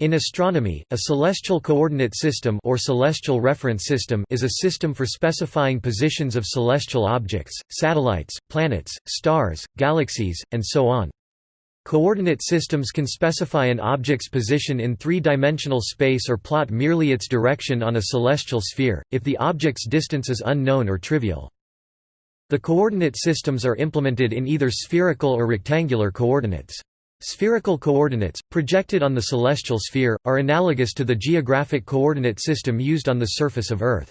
In astronomy, a celestial coordinate system or celestial reference system is a system for specifying positions of celestial objects, satellites, planets, stars, galaxies, and so on. Coordinate systems can specify an object's position in three-dimensional space or plot merely its direction on a celestial sphere, if the object's distance is unknown or trivial. The coordinate systems are implemented in either spherical or rectangular coordinates. Spherical coordinates, projected on the celestial sphere, are analogous to the geographic coordinate system used on the surface of Earth.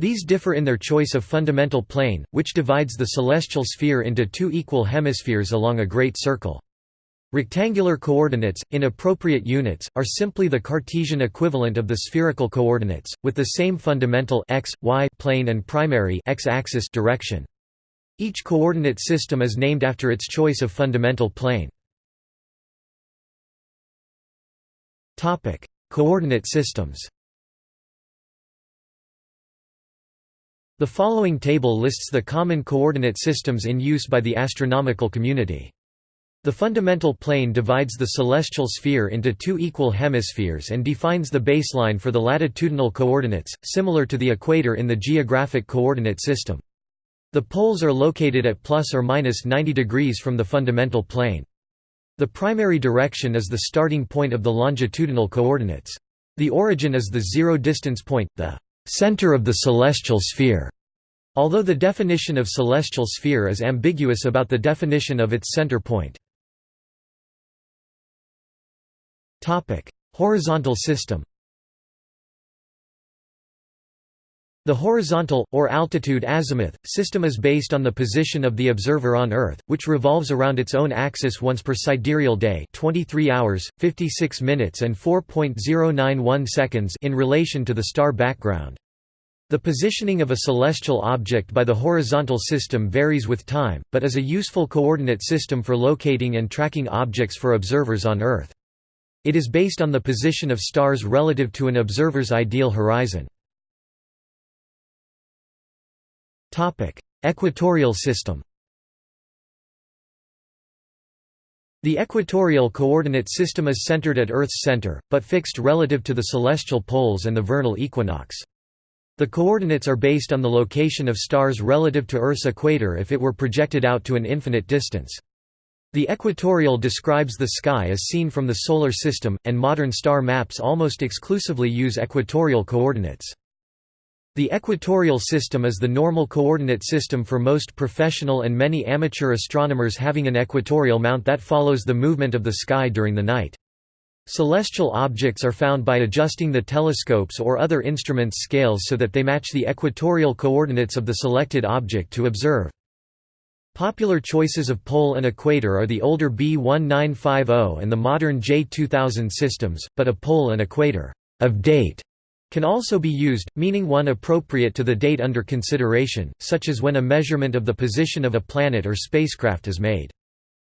These differ in their choice of fundamental plane, which divides the celestial sphere into two equal hemispheres along a great circle. Rectangular coordinates, in appropriate units, are simply the Cartesian equivalent of the spherical coordinates, with the same fundamental x, y plane and primary x-axis direction. Each coordinate system is named after its choice of fundamental plane. Topic: Coordinate systems. The following table lists the common coordinate systems in use by the astronomical community. The fundamental plane divides the celestial sphere into two equal hemispheres and defines the baseline for the latitudinal coordinates, similar to the equator in the geographic coordinate system. The poles are located at plus or minus 90 degrees from the fundamental plane. The primary direction is the starting point of the longitudinal coordinates. The origin is the zero distance point, the center of the celestial sphere. Although the definition of celestial sphere is ambiguous about the definition of its center point. Topic: Horizontal system The horizontal, or altitude azimuth, system is based on the position of the observer on Earth, which revolves around its own axis once per sidereal day 23 hours, 56 minutes and 4.091 seconds in relation to the star background. The positioning of a celestial object by the horizontal system varies with time, but is a useful coordinate system for locating and tracking objects for observers on Earth. It is based on the position of stars relative to an observer's ideal horizon. Equatorial system The equatorial coordinate system is centered at Earth's center, but fixed relative to the celestial poles and the vernal equinox. The coordinates are based on the location of stars relative to Earth's equator if it were projected out to an infinite distance. The equatorial describes the sky as seen from the Solar System, and modern star maps almost exclusively use equatorial coordinates. The equatorial system is the normal coordinate system for most professional and many amateur astronomers having an equatorial mount that follows the movement of the sky during the night. Celestial objects are found by adjusting the telescopes or other instruments' scales so that they match the equatorial coordinates of the selected object to observe. Popular choices of pole and equator are the older B1950 and the modern J2000 systems, but a pole and equator of date can also be used, meaning one appropriate to the date under consideration, such as when a measurement of the position of a planet or spacecraft is made.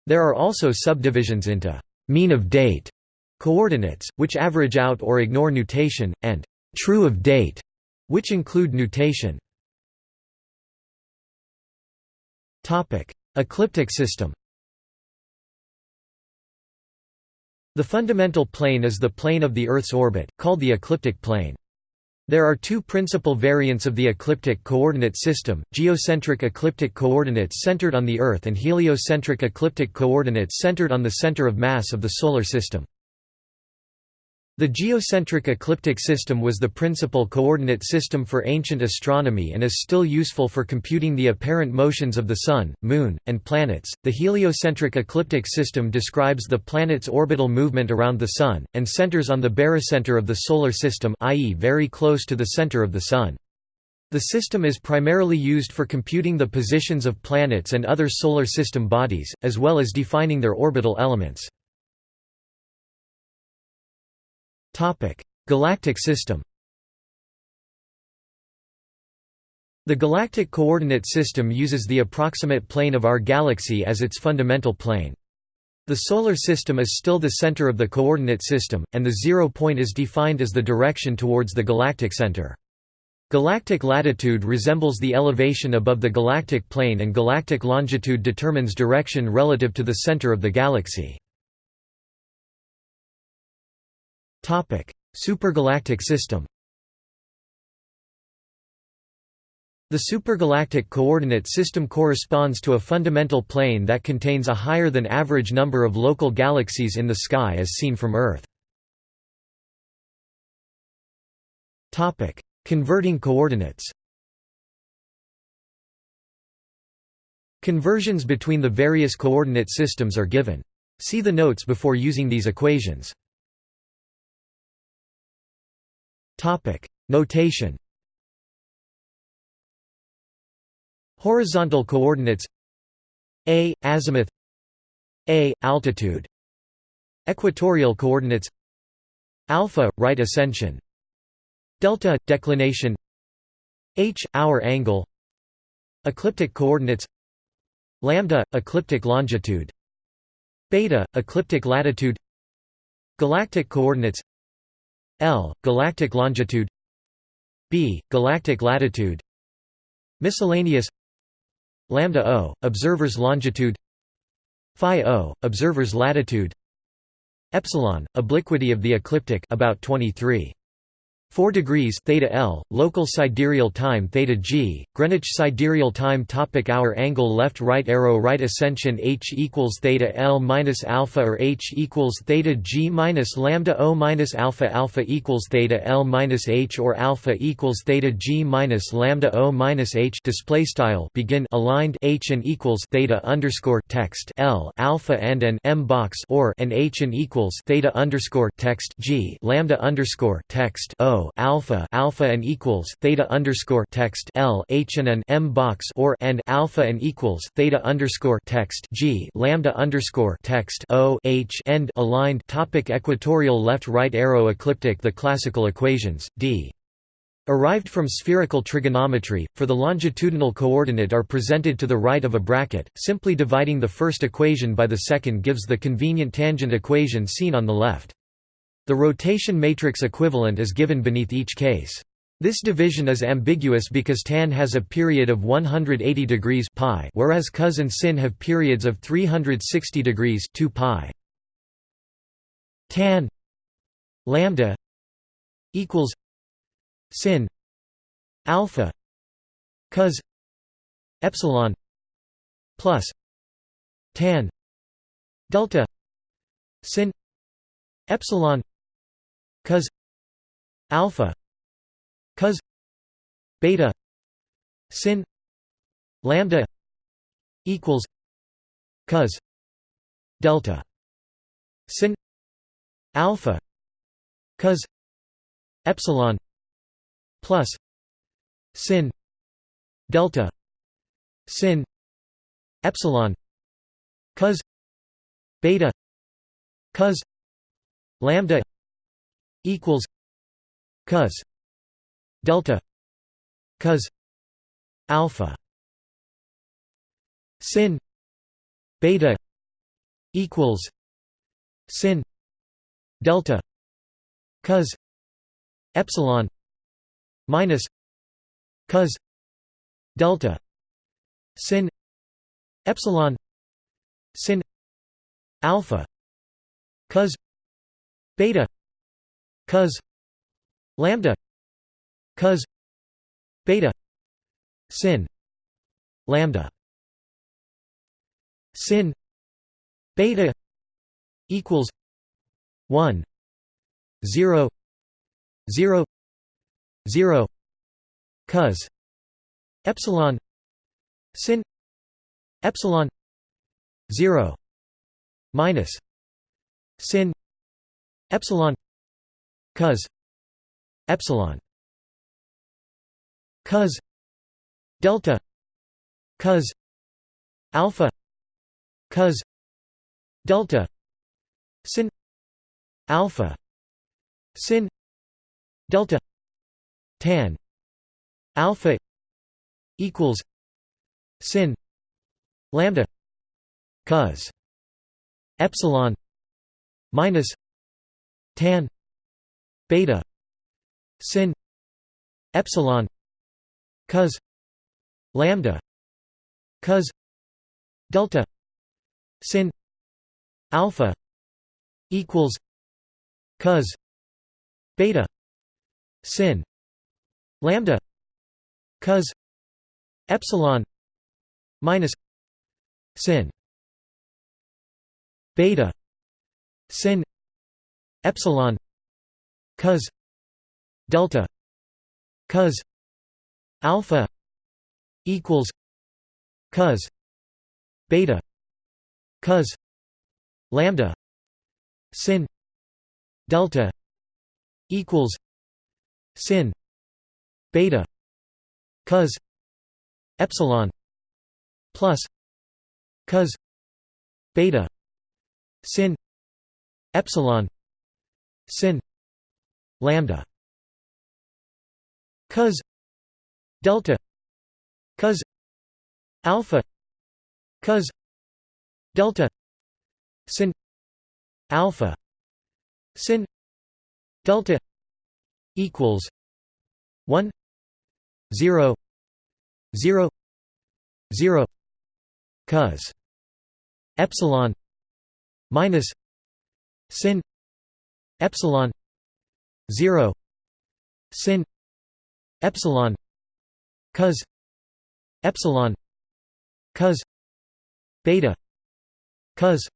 There are also subdivisions into mean of date coordinates, which average out or ignore nutation, and true of date, which include nutation. Ecliptic system The fundamental plane is the plane of the Earth's orbit, called the ecliptic plane. There are two principal variants of the ecliptic coordinate system, geocentric ecliptic coordinates centered on the Earth and heliocentric ecliptic coordinates centered on the center of mass of the Solar System. The geocentric ecliptic system was the principal coordinate system for ancient astronomy and is still useful for computing the apparent motions of the Sun, Moon, and planets. The heliocentric ecliptic system describes the planet's orbital movement around the Sun, and centers on the barycenter of the Solar System, i.e., very close to the center of the Sun. The system is primarily used for computing the positions of planets and other Solar System bodies, as well as defining their orbital elements. Galactic system The galactic coordinate system uses the approximate plane of our galaxy as its fundamental plane. The Solar System is still the center of the coordinate system, and the zero point is defined as the direction towards the galactic center. Galactic latitude resembles the elevation above the galactic plane and galactic longitude determines direction relative to the center of the galaxy. Supergalactic system The supergalactic coordinate system corresponds to a fundamental plane that contains a higher than average number of local galaxies in the sky as seen from Earth. Converting coordinates Conversions between the various coordinate systems are given. See the notes before using these equations. Notation Horizontal coordinates a azimuth a altitude equatorial coordinates alpha right ascension delta declination h hour angle ecliptic coordinates lambda ecliptic longitude beta ecliptic latitude galactic coordinates l galactic longitude b galactic latitude miscellaneous lambda o observer's longitude phi o observer's latitude epsilon obliquity of the ecliptic about 23 4 degrees theta L, local sidereal time theta G, Greenwich sidereal time topic hour angle left right arrow right ascension H equals theta L minus alpha or H equals theta G minus lambda O minus alpha alpha equals theta L minus H or alpha equals theta G minus lambda O minus H display style begin aligned H and equals theta underscore text L alpha and an M box or and H and equals theta underscore text G lambda underscore text O alpha alpha and equals theta underscore text L H and an M box or and alpha and equals theta underscore text G lambda underscore text O H end aligned topic equatorial left right arrow ecliptic the classical equations D Arrived from spherical trigonometry, for the longitudinal coordinate are presented to the right of a bracket, simply dividing the first equation by the second gives the convenient tangent equation seen on the left. The rotation matrix equivalent is given beneath each case. This division is ambiguous because tan has a period of 180 degrees pi, whereas cos and sin have periods of 360 degrees 2 pi. Tan lambda equals sin alpha cos epsilon plus tan delta sin epsilon cos alpha cos beta sin lambda equals cos delta sin alpha cos epsilon plus sin delta sin epsilon cos beta cos lambda equals cos delta cos alpha sin beta equals sin delta cos epsilon minus cos delta sin epsilon sin alpha cos beta cos lambda cos beta sin lambda sin beta equals 1 0 0 0 cos epsilon sin epsilon 0 minus sin epsilon cos epsilon cos delta cos alpha cos delta sin alpha sin delta tan alpha equals sin lambda cos epsilon minus tan beta. Sin. Epsilon. Cos. Lambda. Cos. Delta. Sin. Alpha. Equals. Cos. Beta. Sin. Lambda. Cos. Epsilon. Minus. Sin. Beta. Sin. Epsilon cos delta cos alpha equals cos beta cos lambda sin delta equals sin beta cos epsilon plus cos beta sin epsilon sin lambda. Cos delta cos alpha cos delta sin alpha sin delta equals 1 0 0 0 cos epsilon minus sin epsilon 0 sin epsilon cos epsilon cos beta cos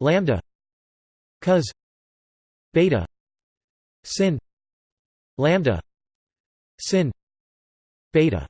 lambda cos beta sin lambda sin beta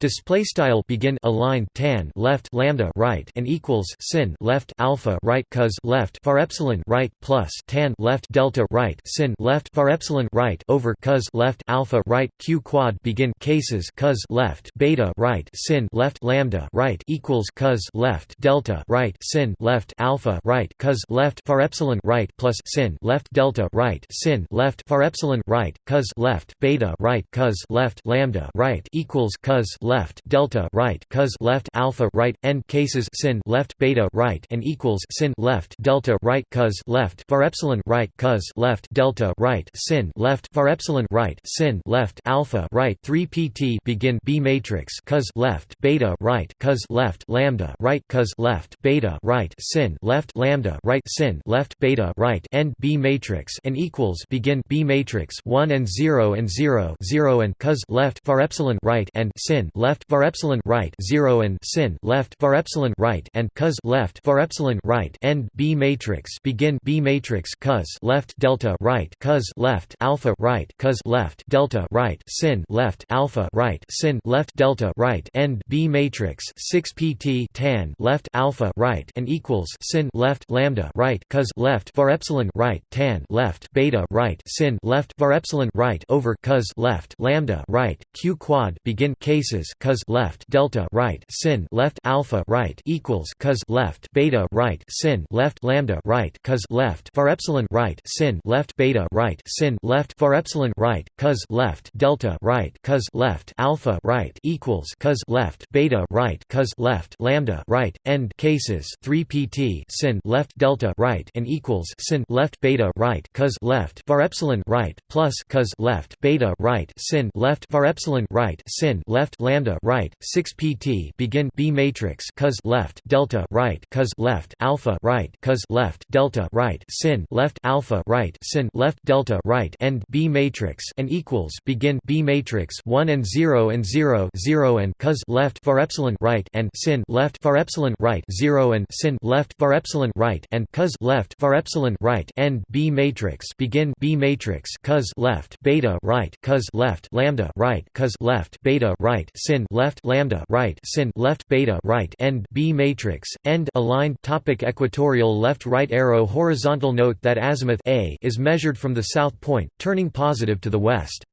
Display style begin align tan left lambda right and equals sin left alpha right cos left var epsilon right plus tan left delta right sin left var epsilon right over cos left alpha right q quad begin cases cos left beta right sin left lambda right equals cos left delta right sin left alpha right cos left var epsilon right plus sin left delta right sin left var epsilon right cos left beta right cos left lambda right equals cos left delta right cos left alpha right end cases sin left beta right and equals sin left delta right cos left var epsilon right cos left delta right sin left var epsilon right sin left alpha right 3 pt begin b matrix cos left beta right cos left lambda right cos left beta right sin left lambda right sin left beta right end b matrix and equals begin b matrix 1 and 0 and 0 0 and cos left var epsilon right and sin left var epsilon right 0 and sin left var epsilon right and cos left var epsilon right end B matrix begin B matrix cos left delta right cos left alpha right cos left delta right sin left alpha right sin left delta right end B matrix 6 pt tan left alpha right and equals sin left lambda right cos left var epsilon right tan left beta right sin left var epsilon right over cos left lambda right q quad begin cases cos left delta right sin left alpha right equals cos left beta right sin left lambda right cos left var epsilon right sin left beta right sin left var epsilon right cos left delta right cos left alpha right equals cos left beta right cos left lambda right end cases 3 pt sin left delta right and equals sin left beta right cos left var epsilon right plus cos left beta right sin left var epsilon right sin left lambda right right 6 pt begin b matrix cos left delta right cos left alpha right cos left delta right sin left alpha right sin left delta right end b matrix and equals begin b matrix 1 and 0 and 0 0 and cos left var epsilon right and sin left var epsilon right 0 and sin left var epsilon right and cos left var epsilon right end b matrix begin b matrix cos left beta right cos left lambda right cos left beta right sin left lambda right sin left beta right end B matrix end aligned topic equatorial left right arrow horizontal note that azimuth a is measured from the south point turning positive to the west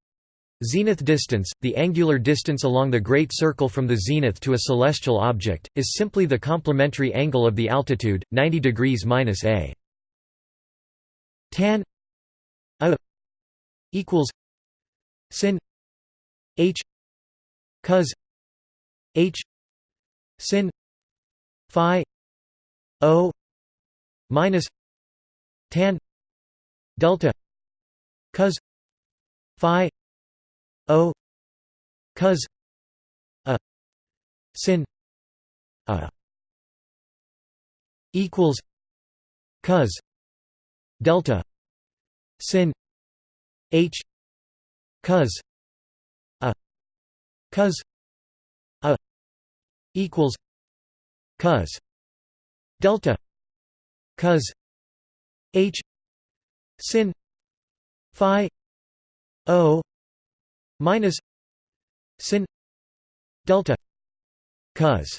Zenith distance, the angular distance along the Great Circle from the zenith to a celestial object, is simply the complementary angle of the altitude, 90 degrees minus a. Tan a equals sin h cos H sin phi O minus tan delta cos phi O cos a sin a equals cos delta sin h cos cos a equals cos delta cos h sin phi o minus sin delta cos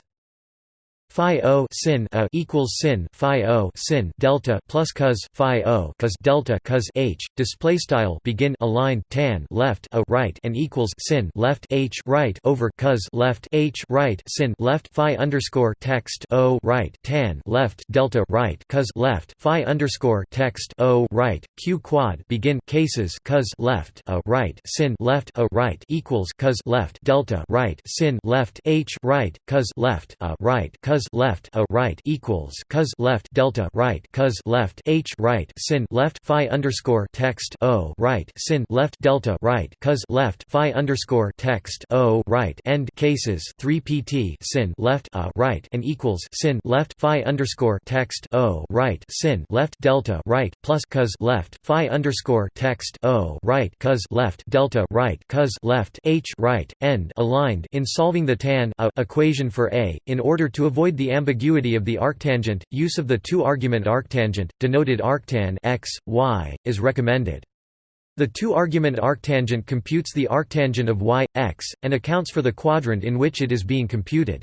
phi o sin a equals sin phi o sin delta plus cos phi o cos delta cos h. Display style begin aligned tan left a right and equals sin left h right over cos left h right sin left phi underscore text o right tan left delta right cos left phi underscore text o right q quad begin cases cos left a right sin left a right equals cos left delta right sin left h right cos left a right cos left a right equals cos left delta right cos left h right sin left phi underscore text o right sin left delta right cos left phi underscore text o right end cases 3 pt sin left a right and equals sin left phi underscore text o right sin left delta right plus cos left phi underscore text o right cos left delta right cos left h right end aligned in solving the tan a equation for a in order to avoid the ambiguity of the arctangent, use of the two-argument arctangent, denoted arctan x, y, is recommended. The two-argument arctangent computes the arctangent of y, x, and accounts for the quadrant in which it is being computed.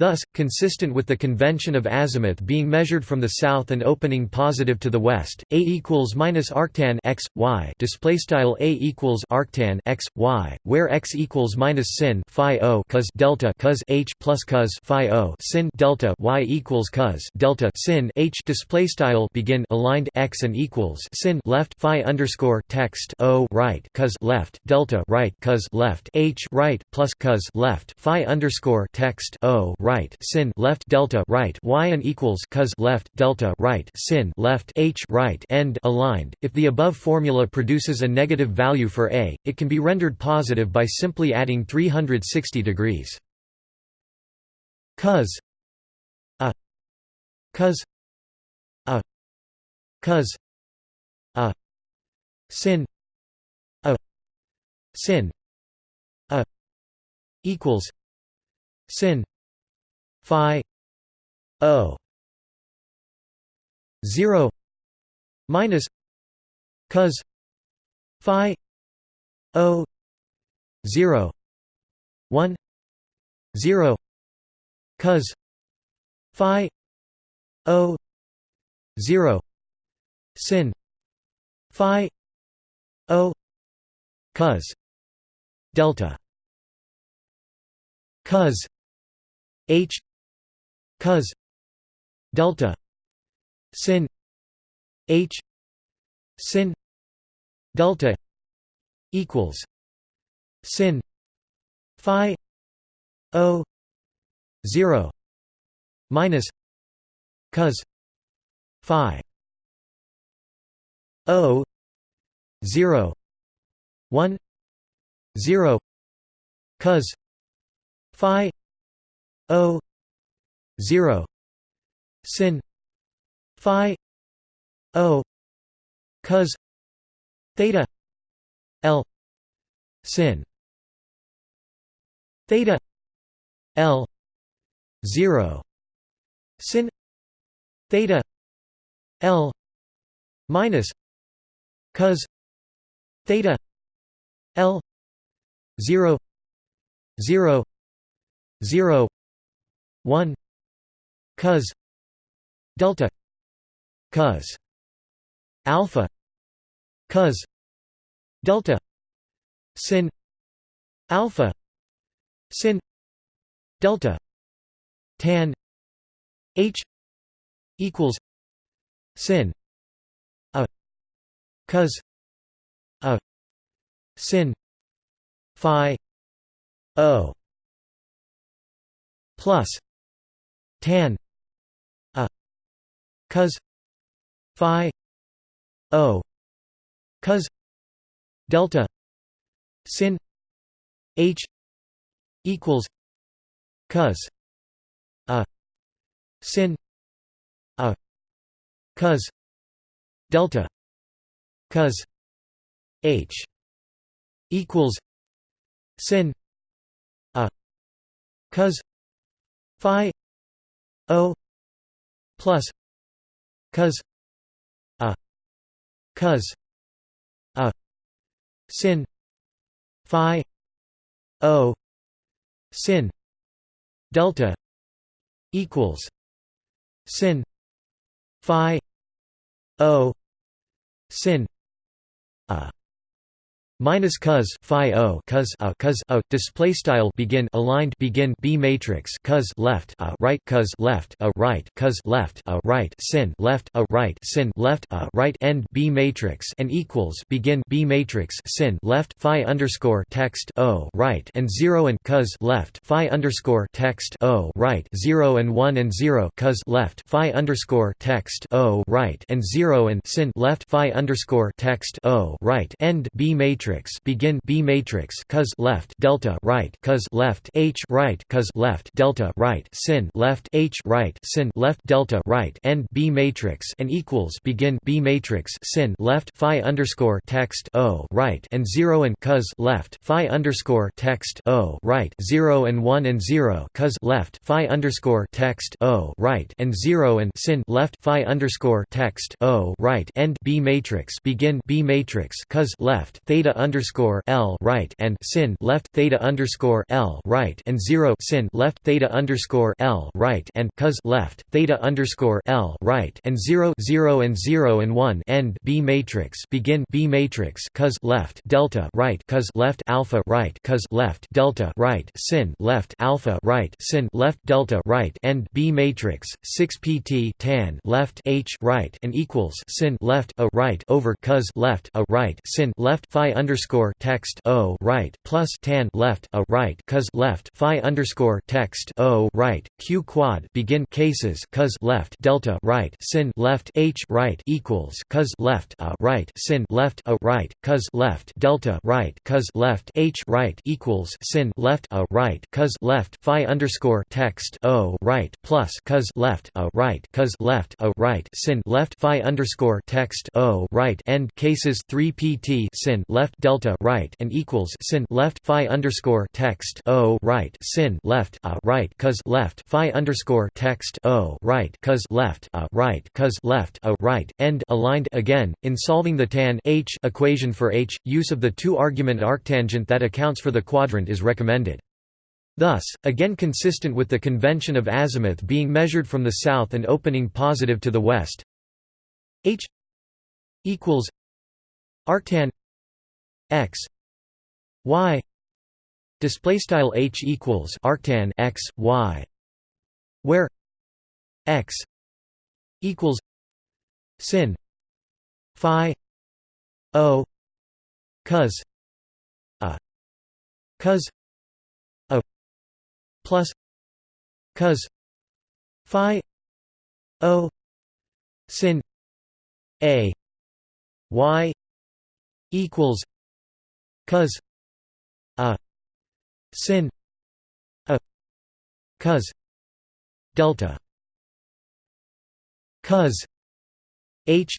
Thus, consistent with the convention of azimuth being measured from the south and opening positive to the west, a equals minus arctan x y display style a equals arctan x y, where x equals minus sin phi o cos delta cos h plus cos phi o sin delta y equals cos delta sin h display style begin aligned x and equals sin left phi underscore text o right cos left delta right cos left h right plus cos left phi underscore text o right right sin left delta right y and equals cos left delta right sin left h right end aligned. If the above formula produces a negative value for a, it can be rendered positive by simply adding 360 degrees. Cos a cos a cos a sin a sin a equals sin phi o 0 minus cos phi o 0 1 0 cos phi o 0 sin phi o cos delta cos h cos delta sin h sin delta equals sin phi o 0 minus cos phi o 0 1 0 cos phi o 0 sin. Phi. O. Cos. Theta. L. Sin. Theta. L. 0 sin. Theta. L. Minus. Cos. Theta. L. 0 0 0 1 cos delta cos alpha cos delta sin alpha sin delta tan h equals sin a cos a sin phi o plus tan cos phi o cos delta sin h equals cos a sin a cos delta cos H equals sin a cos phi o plus cos a cos a sin phi o sin delta equals sin phi o sin a minus cos phi o cos a cos a display style begin aligned begin b matrix cos left a right cos left a right cos left a right sin left a right sin left a right end b matrix and equals begin b matrix sin left phi underscore text o right and 0 and cos left phi underscore text o right 0 and 1 and 0 cos left phi underscore text o right and 0 and sin left phi underscore text o right end b matrix matrix begin B matrix cos left delta right cos left H right cos left delta right sin left H right sin left delta right end B matrix and equals begin B matrix sin left phi underscore text O right and zero and cos left phi underscore text O right zero and one and zero cos left phi underscore text O right and zero and sin left phi underscore text O right end B matrix begin B matrix cos left theta underscore L right and sin left theta underscore L right and zero sin left theta underscore L right and cos left theta underscore L right and zero zero and zero and one end B matrix begin B matrix cos left delta right cos left alpha right cos left delta right sin left alpha right sin left delta right end B matrix 6 pt tan left H right and equals sin left a right over cos left a right sin left phi underscore text O right plus tan left a right cos left phi underscore text O right Q quad begin cases cos left delta right sin left H right equals cos left a right sin left a right cos left delta right cos left H right equals sin left a right cos left phi underscore text O right plus cos left a right cos left a right sin left phi underscore text O right end cases 3 pt sin left delta right and equals sin left phi underscore text o right sin left a right cos left phi underscore text o right cos left a right cos left a right end aligned again in solving the tan h equation for h use of the two argument arctangent that accounts for the quadrant is recommended. Thus, again consistent with the convention of azimuth being measured from the south and opening positive to the west h equals arctan x. Y. Display style h equals arctan x y. Where x equals sin phi o cos a cos a plus cos phi o sin a y equals cos a sin a cos delta cos h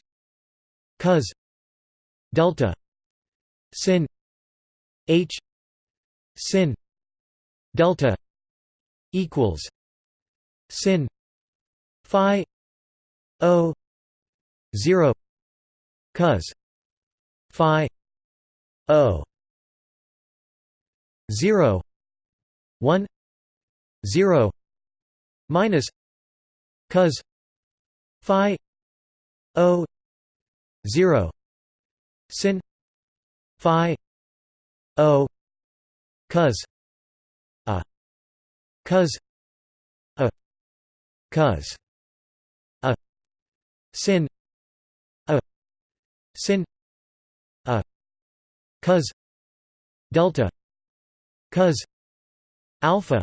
cos delta sin h sin delta equals sin phi o 0 cos phi o 0 1 0 minus cos phi o 0 sin phi o cos a cos a cos a sin a sin a cos delta cos alpha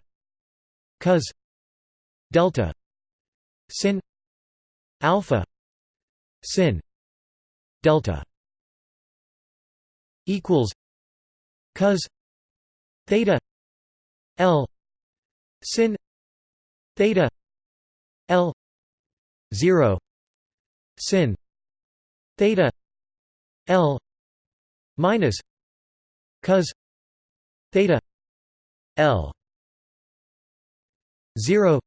cos delta sin alpha sin delta equals cos theta l sin theta l 0 sin theta l minus cos theta L. 0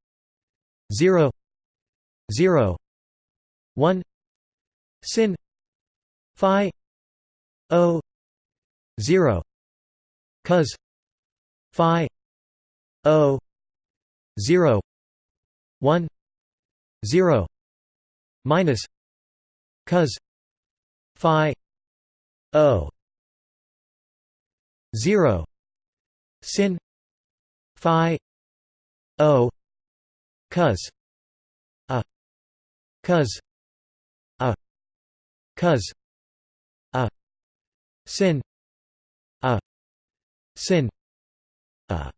0 0 1 sin phi o 0 cos phi o 0 1 0 minus cos phi o 0 sin phi o cos a cos a cos a sin a sin a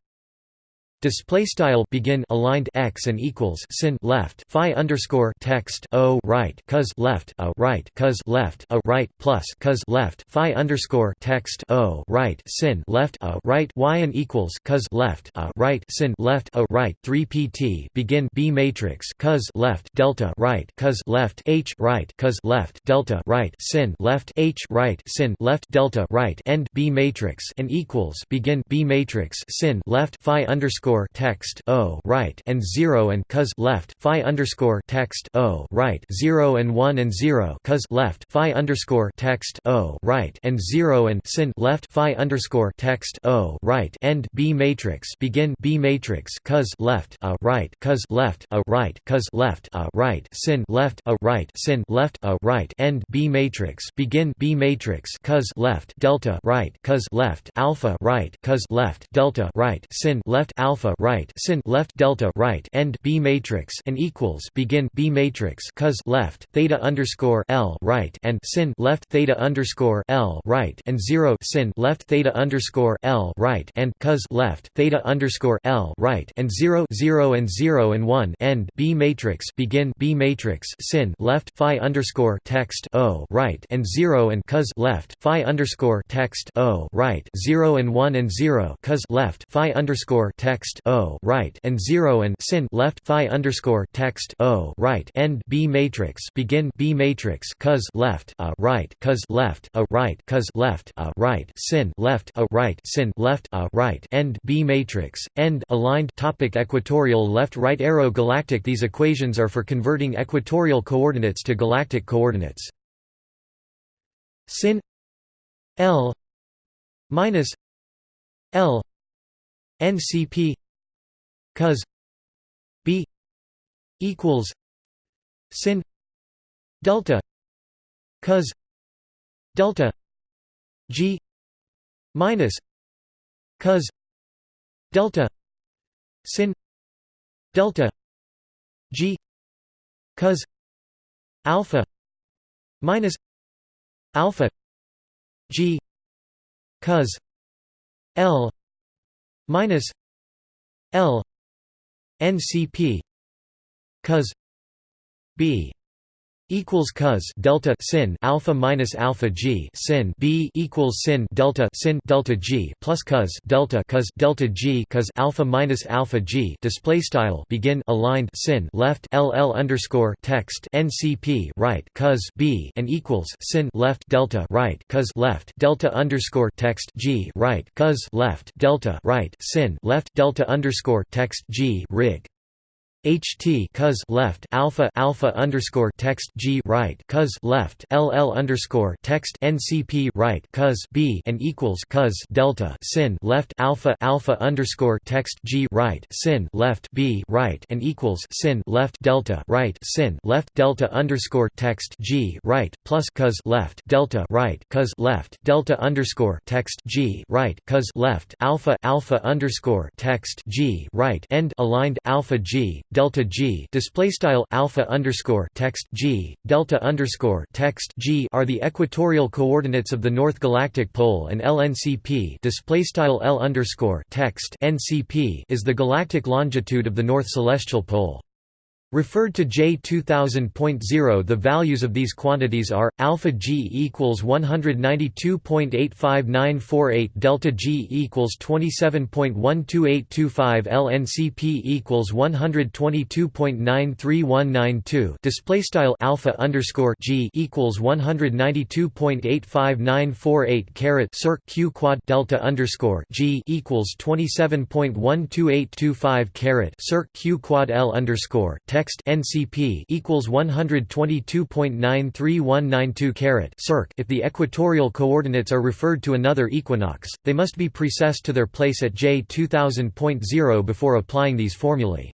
Display style begin aligned x and equals sin left phi underscore text o right cos left a right cos left a right plus cos left phi underscore text o right sin left a right y and equals cos left a right sin left a right. 3 pt begin b matrix cos left delta right cos left h right cos left delta right sin left h right sin left delta right. End b matrix and equals begin b matrix sin left phi underscore underscore text o right and zero and cos left phi underscore text o right zero and one and zero cos left phi underscore text o right and zero and sin left phi underscore text o right. End B matrix. Begin B matrix. Cos left a right cos left a right cos left a right sin left a right sin left a right. End B matrix. Begin B matrix. Cos left delta right cos left alpha right cos left delta right sin left alpha alpha right sin left delta right end B matrix and equals begin B matrix cos left theta underscore L right and sin left theta underscore L right and zero sin left theta underscore L right and cos left theta underscore L right and zero zero and zero and one end B matrix begin B matrix sin left phi underscore text O right and zero and cos left phi underscore text O right zero and one and zero cos left phi underscore text text O right and 0 and sin left phi underscore text O right end B matrix begin B matrix cos left a right cos left a right cos left a right sin left a right sin left a right end B matrix end aligned topic equatorial left right arrow galactic These equations are for converting equatorial coordinates to galactic coordinates. Sin L minus L NCP cos b equals sin delta cos delta g minus cos delta sin delta g cos alpha minus alpha g cos l minus l NCP cos B equals cos delta sin alpha minus alpha g sin b equals sin delta sin delta g plus cos delta cos delta g cos alpha minus alpha g display style begin aligned sin left ll underscore text ncp right cos b and equals sin left delta right cos left delta underscore text g right cos left delta right sin left delta underscore text g rig ht cos left alpha alpha underscore text g right cos left ll underscore text ncp right cos b and equals cos delta sin left alpha alpha underscore text g right sin left b right and equals sin left delta right sin left delta underscore text g right plus cos left delta right cos left delta underscore text g right cos left alpha alpha underscore text g right end aligned alpha g delta g display style alpha underscore text g delta underscore text g are the equatorial coordinates of the North Galactic Pole, and LNCP display style L underscore text NCP is the galactic longitude of the North Celestial Pole. Referred to J 2000.0 the values of these quantities are, alpha g equals 192.85948 delta g equals 27.12825 lncp equals 122.93192 display style alpha underscore g equals 192.85948 caret circ q quad delta underscore g equals 27.12825 caret circ q quad l underscore text NCP equals 122.93192 carat circ. If the equatorial coordinates are referred to another equinox, they must be precessed to their place at J 2000.0 before applying these formulae.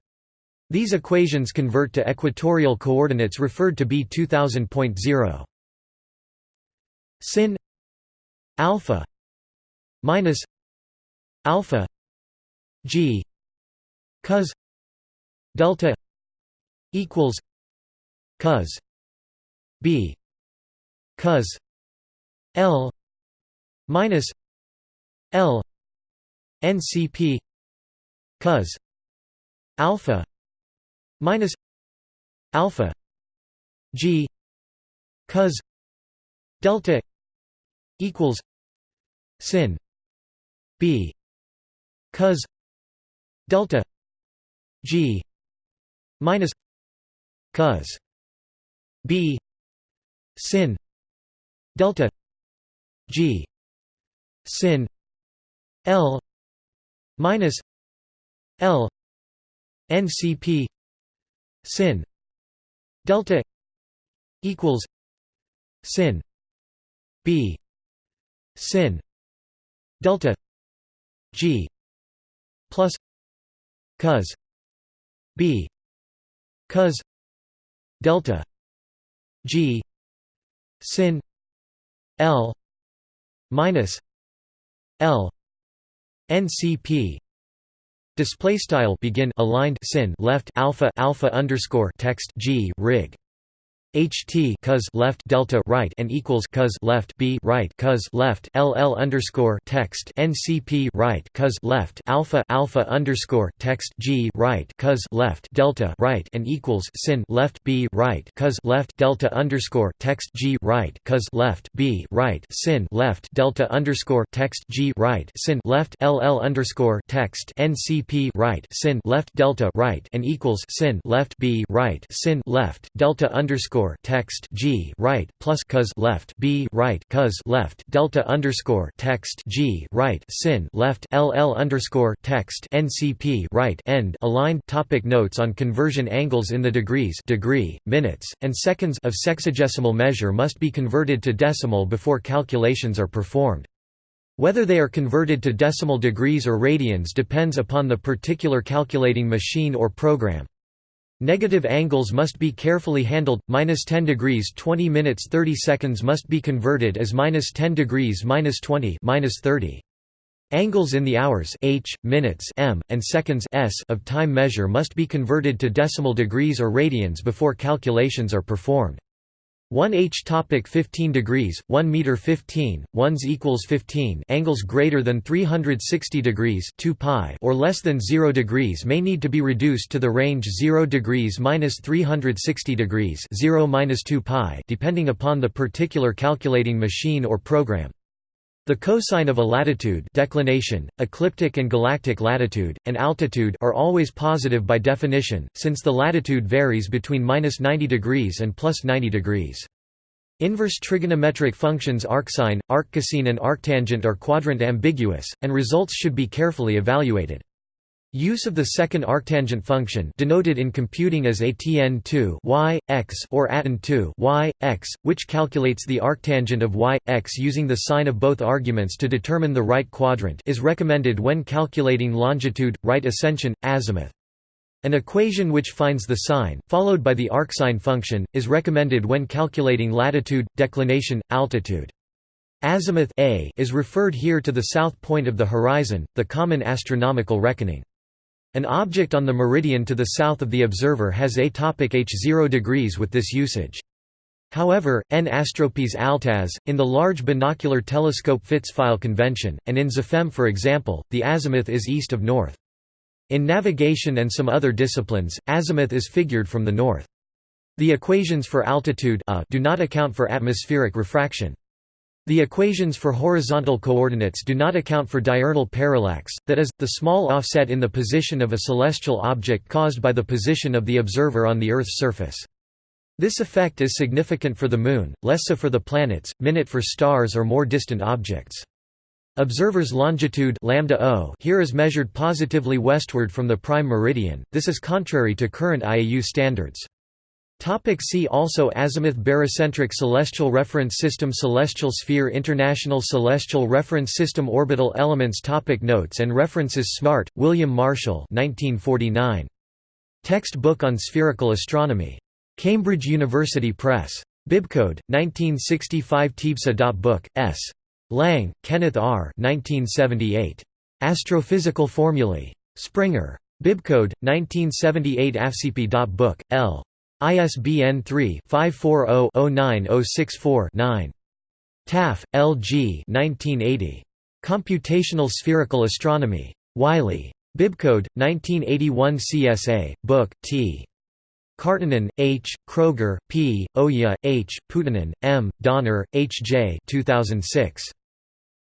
These equations convert to equatorial coordinates referred to B 2000.0. Sin alpha minus alpha g cos delta equals cos b cos l minus l ncp cos alpha minus alpha g cos delta equals sin b cos delta g minus cos b sin delta g sin l minus l ncp sin delta equals sin b sin delta g plus cos b cos delta g sin l minus l ncp display style begin aligned sin left alpha alpha underscore text g rig ht cos left delta right and equals cos left b right cos left ll underscore text ncp right cos left alpha alpha underscore text g right cos left delta right and equals sin left b right cos left delta underscore text g right cos left b right sin left delta underscore text g right sin left ll underscore text ncp right sin left delta right and equals sin left b right sin left delta underscore underscore text G right plus cos left B right cos left delta underscore text G right sin left LL underscore text NCP right end aligned topic notes on conversion angles in the degrees degree, minutes, and seconds of sexagesimal measure must be converted to decimal before calculations are performed. Whether they are converted to decimal degrees or radians depends upon the particular calculating machine or program. Negative angles must be carefully handled. Minus 10 degrees 20 minutes 30 seconds must be converted as minus 10 degrees minus 20 minus 30. Angles in the hours h, minutes m, and seconds s of time measure must be converted to decimal degrees or radians before calculations are performed. 1 h topic 15 degrees 1 meter 15 ones equals 15 angles greater than 360 degrees 2 pi or less than 0 degrees may need to be reduced to the range 0 degrees minus 360 degrees 0 minus 2 pi depending upon the particular calculating machine or program the cosine of a latitude declination, ecliptic and galactic latitude, and altitude are always positive by definition, since the latitude varies between 90 degrees and plus 90 degrees. Inverse trigonometric functions arcsine, arccosine and arctangent are quadrant ambiguous, and results should be carefully evaluated. Use of the second arctangent function denoted in computing as atn2 y, x or atan2 y, x, which calculates the arctangent of y, x using the sign of both arguments to determine the right quadrant is recommended when calculating longitude, right ascension, azimuth. An equation which finds the sign, followed by the arcsine function, is recommended when calculating latitude, declination, altitude. Azimuth a is referred here to the south point of the horizon, the common astronomical reckoning. An object on the meridian to the south of the observer has atopic h 0 degrees with this usage. However, N Astropy's AltAz, in the Large Binocular Telescope FITS file convention, and in XEphem for example, the azimuth is east of north. In navigation and some other disciplines, azimuth is figured from the north. The equations for altitude do not account for atmospheric refraction. The equations for horizontal coordinates do not account for diurnal parallax, that is, the small offset in the position of a celestial object caused by the position of the observer on the Earth's surface. This effect is significant for the Moon, less so for the planets, minute for stars or more distant objects. Observer's longitude lambda o here is measured positively westward from the prime meridian, this is contrary to current IAU standards. Topic see also Azimuth Barycentric Celestial Reference System Celestial Sphere International Celestial Reference System Orbital Elements topic Notes and references Smart, William Marshall 1949. Text book on spherical astronomy. Cambridge University Press. Bibcode, 1965 Tibsa. Book, S. Lang, Kenneth R. 1978. Astrophysical Formulae. Springer. Bibcode, 1978 AFCP. Book, L. ISBN 3-540-09064-9. Taff, L. G. 1980. Computational Spherical Astronomy. Wiley. Bibcode, 1981 CSA, Book, T. Karttunen, H., Kroger, P., Oja, H., Poutanen, M., Donner, H. J. 2006.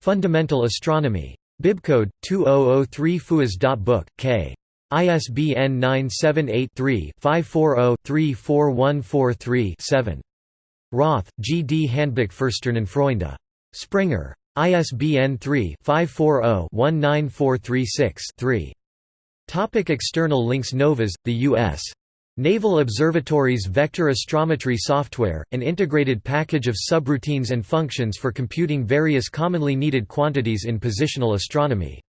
Fundamental Astronomy. Bibcode 2003 Fuas.book, K. ISBN 978-3-540-34143-7. Roth, G. D. Handbuch für Sternenfreunde. Springer. ISBN 3-540-19436-3. Topic external links NOVAS, the U.S. Naval Observatory's Vector Astrometry software, an integrated package of subroutines and functions for computing various commonly needed quantities in positional astronomy.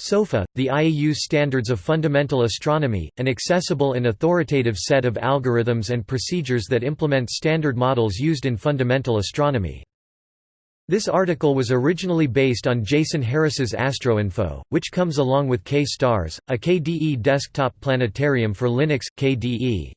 SOFA, the IAU Standards of Fundamental Astronomy, an accessible and authoritative set of algorithms and procedures that implement standard models used in fundamental astronomy. This article was originally based on Jason Harris's AstroInfo, which comes along with KStars, a KDE desktop planetarium for Linux. KDE